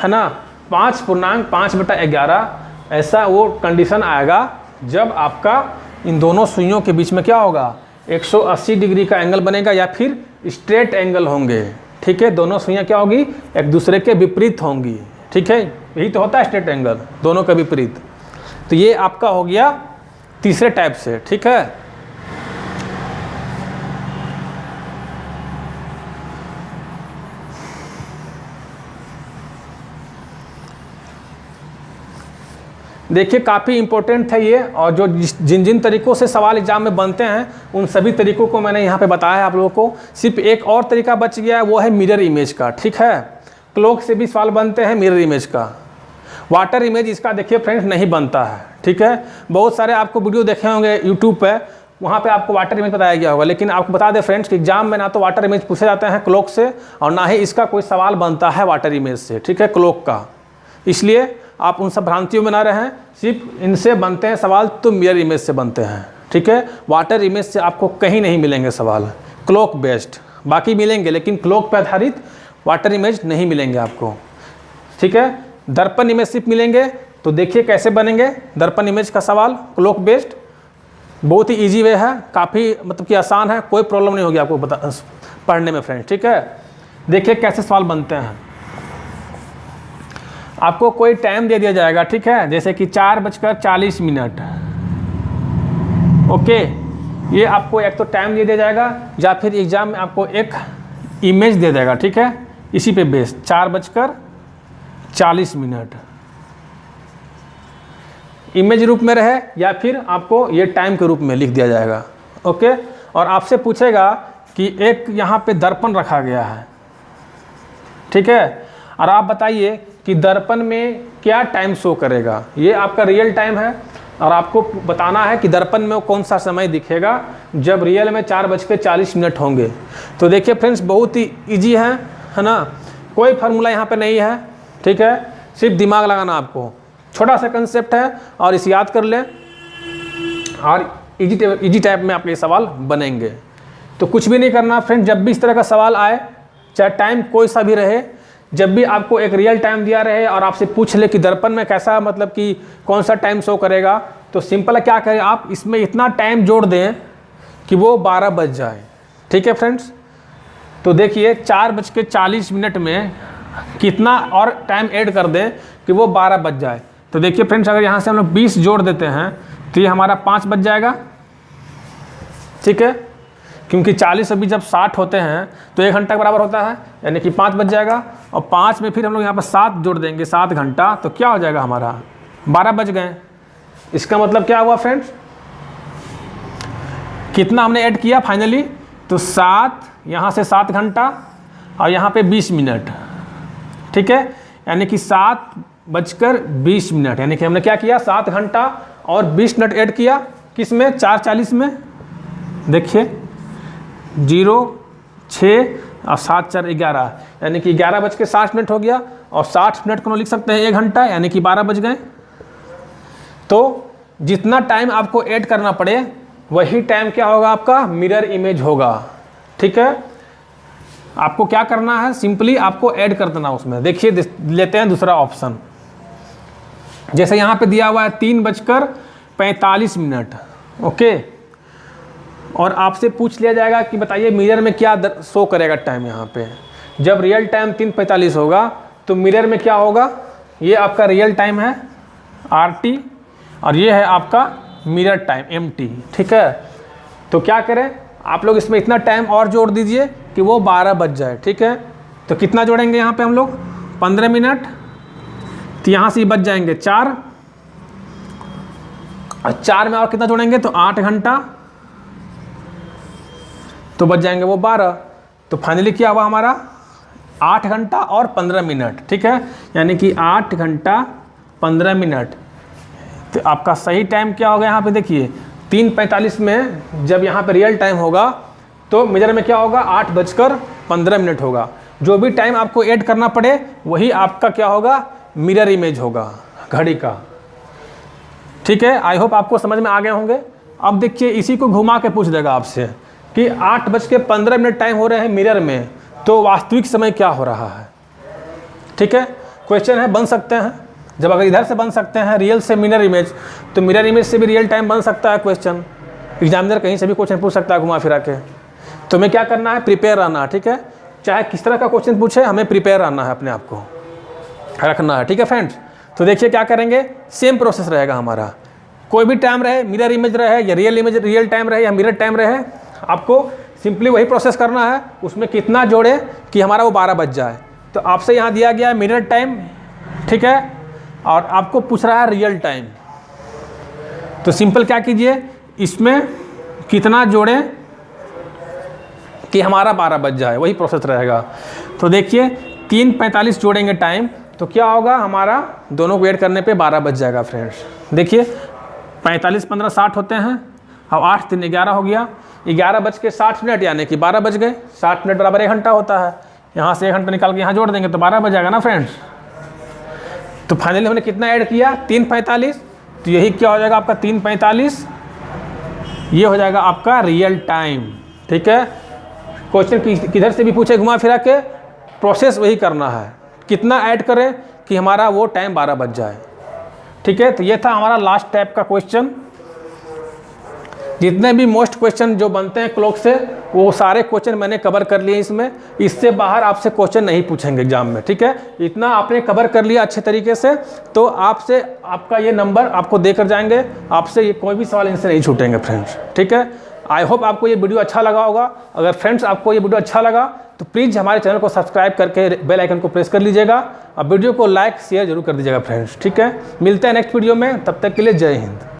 है ना? पाँच पूर्णांक, पाँच बटा ग्यारह, ऐसा वो कंडीशन आएगा जब आपका इन दोनों सुइयों के बीच में क्या होगा? 180 डिग्री का एंगल बनेगा या फिर स्ट्रेट एंगल होंगे। ठीक है? दोनों सुइयाँ क्या होगी? एक दूसरे के विपरीत होंगी। ठीक है? यही तो होता है स्ट्रेट एंगल दोनों का विपरीत। तो ये आपका हो गया तीसरे टाइप से। ठीक है? देखिए, काफ़ी इंपॉर्टेंट था ये, और जो जिन जिन तरीक़ों से सवाल एग्ज़ाम में बनते हैं, उन सभी तरीक़ों को मैंने यहाँ पे बताया है आप लोगों को। सिर्फ़ एक और तरीका बच गया है, वो है मिरर इमेज का, ठीक है? क्लोक से भी सवाल बनते हैं मिरर इमेज का। वाटर इमेज इसका देखिए फ्रेंड्स नहीं बनता है, ठीक है? बहुत सारे आपको वीडियो देखे होंगे यूट्यूब पर वहाँ पे आपको वाटर इमेज बताया गया होगा, लेकिन आपको बता दें फ्रेंड्स कि एग्ज़ाम में ना तो वाटर इमेज पूछे जाते हैं क्लोक से, और ना ही इसका कोई सवाल बनता है वाटर इमेज से, ठीक है? क्लोक का। इसलिए आप उन सब भ्रांतियों में ना रहें। सिर्फ़ इनसे बनते हैं सवाल तो मिरर इमेज से बनते हैं। ठीक है? वाटर इमेज से आपको कहीं नहीं मिलेंगे सवाल। क्लोक बेस्ड बाकी मिलेंगे, लेकिन क्लोक पर आधारित वाटर इमेज नहीं मिलेंगे आपको। ठीक है? दर्पण इमेज सिर्फ़ मिलेंगे। तो देखिए कैसे बनेंगे। दर्पण इमेज का सवाल क्लोक बेस्ड बहुत ही इजी वे है। काफ़ी मतलब कि आसान है। कोई प्रॉब्लम नहीं होगी आपको बता, पढ़ने में फ्रेंड्स ठीक है? देखिए कैसे सवाल बनते हैं। आपको कोई टाइम दे दिया जाएगा, ठीक है? जैसे कि चार बजकर चालीस मिनट। ओके? ये आपको एक तो टाइम दे दिया जाएगा, या फिर एग्ज़ाम में आपको एक इमेज दे देगा, ठीक है? इसी पे बेस चार बजकर चालीस मिनट। इमेज रूप में रहे, या फिर आपको ये टाइम के रूप में लिख दिया जाएगा, ओके? और आपसे पूछेगा कि एक यहाँ पे दर्पण रखा गया है, ठीक है? और आप बताइए कि दर्पण में क्या टाइम शो करेगा? ये आपका रियल टाइम है और आपको बताना है कि दर्पण में कौन सा समय दिखेगा जब रियल में चार बज के चालीस मिनट होंगे। तो देखिए फ्रेंड्स बहुत ही ईजी है है ना? कोई फार्मूला यहाँ पे नहीं है, ठीक है? सिर्फ़ दिमाग लगाना आपको। छोटा सा कंसेप्ट है और इसे याद कर लें और इजी इजी टाइप में आपके सवाल बनेंगे। तो कुछ भी नहीं करना फ्रेंड जब भी इस तरह का सवाल आए, चाहे टाइम कोई सा भी रहे जब भी आपको एक रियल टाइम दिया रहे और आपसे पूछ ले कि दर्पण में कैसा मतलब कि कौन सा टाइम शो करेगा तो सिंपल क्या करें आप? इसमें इतना टाइम जोड़ दें कि वो बारह बज जाए। ठीक है फ्रेंड्स तो देखिए, चार बज के चालीस मिनट में कितना और टाइम ऐड कर दें कि वो बारह बज जाए। तो देखिए फ्रेंड्स अगर यहाँ से हम लोग बीस जोड़ देते हैं तो ये हमारा पाँच बज जाएगा। ठीक है? क्योंकि 40 अभी जब 60 होते हैं तो एक घंटा बराबर होता है, यानी कि पाँच बज जाएगा, और पाँच में फिर हम लोग यहाँ पर सात जोड़ देंगे, सात घंटा तो क्या हो जाएगा हमारा? बारह बज गए। इसका मतलब क्या हुआ फ्रेंड्स कितना हमने ऐड किया फाइनली तो सात, यहाँ से सात घंटा, और यहाँ पे बीस मिनट। ठीक है? यानी कि सात बजकर बीस मिनट, यानी कि हमने क्या किया? सात घंटा और बीस मिनट ऐड किया। किसमें? चार चालीस में। देखिए। ज़ीरो, छः और सात, चार, ग्यारह। यानी कि ग्यारह बज के साठ मिनट हो गया और साठ मिनट को लिख सकते हैं एक घंटा, यानी कि बारह बज गए। तो जितना टाइम आपको ऐड करना पड़े, वही टाइम क्या होगा आपका? मिरर इमेज होगा। ठीक है? आपको क्या करना है? सिंपली आपको ऐड कर देना उसमें। देखिए लेते हैं दूसरा ऑप्शन जैसे यहाँ पे दिया हुआ है तीन बजकर पैंतालीस मिनट। ओके और आपसे पूछ लिया जाएगा कि बताइए मिरर में क्या शो करेगा टाइम यहाँ पे? जब रियल टाइम तीन पैंतालीस होगा तो मिरर में क्या होगा? ये आपका रियल टाइम है आर टी और ये है आपका मिरर टाइम एम टी ठीक है? तो क्या करें? आप लोग इसमें इतना टाइम और जोड़ दीजिए कि वो बारह बज जाए, ठीक है? तो कितना जोड़ेंगे यहाँ पे हम लोग? पंद्रह मिनट। तो यहाँ से बच जाएँगे चार। और चार में और कितना जोड़ेंगे? तो आठ घंटा। तो बच जाएँगे वो बारह। तो फाइनली क्या हुआ हमारा? आठ घंटा और पंद्रह मिनट, ठीक है? यानी कि आठ घंटा पंद्रह मिनट। तो आपका सही टाइम क्या होगा यहाँ पे देखिए, तीन पैंतालीस में जब यहाँ पे रियल टाइम होगा तो मेजर में क्या होगा? आठ बजकर पंद्रह मिनट होगा। जो भी टाइम आपको ऐड करना पड़े, वही आपका क्या होगा? मिरर इमेज होगा, घड़ी का। ठीक है? आई होप आपको समझ में आ गए होंगे। अब देखिए, इसी को घुमा के पूछ देगा आपसे। कि आठ बज के पंद्रह मिनट टाइम हो रहे हैं मिरर में तो वास्तविक समय क्या हो रहा है? ठीक है? क्वेश्चन है, बन सकते हैं। जब अगर इधर से बन सकते हैं रियल से मिरर इमेज तो मिरर इमेज से भी रियल टाइम बन सकता है क्वेश्चन एग्जामिनर कहीं से भी क्वेश्चन पूछ सकता है घुमा फिरा के। तो हमें क्या करना है? प्रिपेयर रहना है ठीक है? चाहे किस तरह का क्वेश्चन पूछे, हमें प्रिपेयर रहना है अपने आप को। रखना है, ठीक है फ्रेंड्स तो देखिए क्या करेंगे? सेम प्रोसेस रहेगा हमारा। कोई भी टाइम रहे मिरर इमेज रहे, या रियल इमेज रियल टाइम रहे, या मिरर टाइम रहे आपको सिंपली वही प्रोसेस करना है, उसमें कितना जोड़े कि हमारा वो बारह बज जाए। तो आपसे यहाँ दिया गया है मिनट टाइम ठीक है? और आपको पूछ रहा है रियल टाइम तो सिंपल क्या कीजिए? इसमें कितना जोड़ें कि हमारा बारह बज जाए, वही प्रोसेस रहेगा। तो देखिए, तीन पैंतालीस जोड़ेंगे टाइम तो क्या होगा? हमारा दोनों को ऐड करने पे बारह बज जाएगा फ्रेंड्स देखिए, पैंतालीस पंद्रह साठ होते हैं। अब आठ तीन ग्यारह हो गया। ग्यारह बज के साठ मिनट, यानी कि बारह बज गए। साठ मिनट बराबर एक घंटा होता है। यहाँ से एक घंटा निकाल के यहाँ जोड़ देंगे तो बारह बज जाएगा ना फ्रेंड्स तो फाइनली हमने कितना ऐड किया? तीन पैंतालीस। तो यही क्या हो जाएगा आपका? तीन पैंतालीस। ये हो जाएगा आपका रियल टाइम ठीक है? क्वेश्चन किधर से भी पूछे, घुमा फिरा के। प्रोसेस वही करना है। कितना ऐड करें कि हमारा वो टाइम बारह बज जाए। ठीक है? तो ये था हमारा लास्ट टाइप का क्वेश्चन जितने भी मोस्ट क्वेश्चन जो बनते हैं क्लॉक से, वो सारे क्वेश्चन मैंने कवर कर लिए इसमें। इससे बाहर आपसे क्वेश्चन नहीं पूछेंगे एग्ज़ाम में, ठीक है? इतना आपने कवर कर लिया अच्छे तरीके से तो आपसे, आपका ये नंबर आपको देकर जाएँगे। आपसे ये कोई भी सवाल इनसे नहीं छूटेंगे, फ्रेंड्स, ठीक है? आई होप आपको ये वीडियो अच्छा लगा होगा। अगर फ्रेंड्स आपको ये वीडियो अच्छा लगा तो प्लीज़ हमारे चैनल को सब्सक्राइब करके बेल आइकन को प्रेस कर लीजिएगा। और वीडियो को लाइक, शेयर ज़रूर कर दीजिएगा, फ्रेंड्स, ठीक है? मिलते हैं नेक्स्ट वीडियो में, तब तक के लिए जय हिंद।